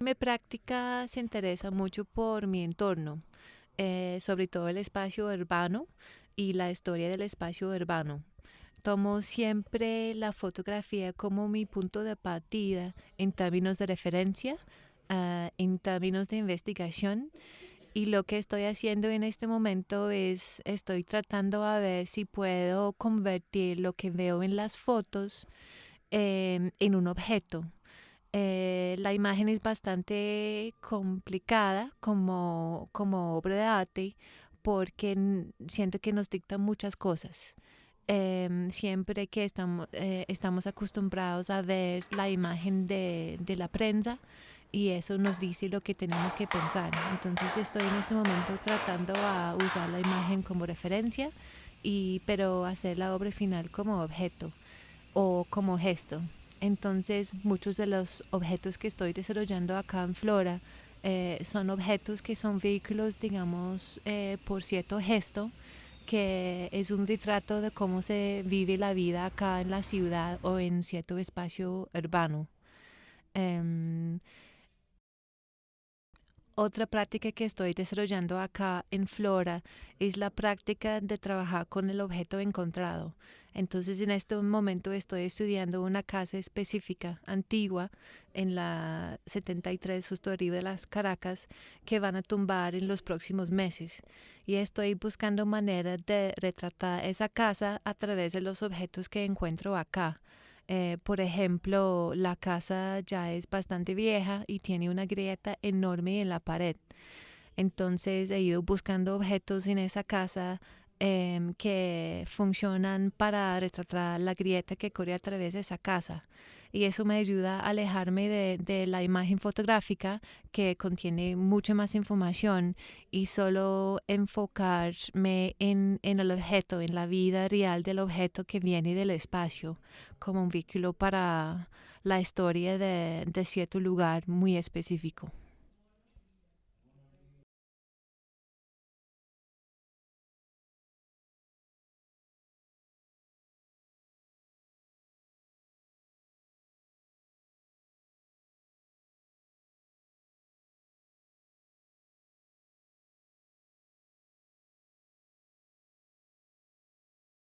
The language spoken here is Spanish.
Mi práctica se interesa mucho por mi entorno, eh, sobre todo el espacio urbano y la historia del espacio urbano. Tomo siempre la fotografía como mi punto de partida en términos de referencia, ah, en términos de investigación. Y lo que estoy haciendo en este momento es, estoy tratando a ver si puedo convertir lo que veo en las fotos em, en un objeto. Eh, la imagen es bastante complicada como, como obra de arte porque siento que nos dicta muchas cosas. Em, siempre que estamos, eh, estamos acostumbrados a ver la imagen de, de la prensa y eso nos dice lo que tenemos que pensar. Entonces estoy en este momento tratando a usar la imagen como referencia, y, pero hacer la obra final como objeto o como gesto. Entonces muchos de los objetos que estoy desarrollando acá en Flora eh, son objetos que son vehículos, digamos, eh, por cierto gesto que es un retrato de cómo se vive la vida acá en la ciudad o en cierto espacio urbano. Em, otra práctica que estoy desarrollando acá en Flora es la práctica de trabajar con el objeto encontrado. Entonces en este momento estoy estudiando una casa específica, antigua, en la 73 justo arriba de las Caracas, que van a tumbar en los próximos meses. Y estoy buscando maneras de retratar esa casa a través de los objetos que encuentro acá. Eh, por ejemplo, la casa ya es bastante vieja y tiene una grieta enorme en la pared. Entonces he ido buscando objetos en esa casa em, que funcionan para retratar la grieta que corre a través de esa casa. Y eso me ayuda a alejarme de, de la imagen fotográfica que contiene mucha más información y solo enfocarme en, en el objeto, en la vida real del objeto que viene del espacio, como un vehículo para la historia de, de cierto lugar muy específico.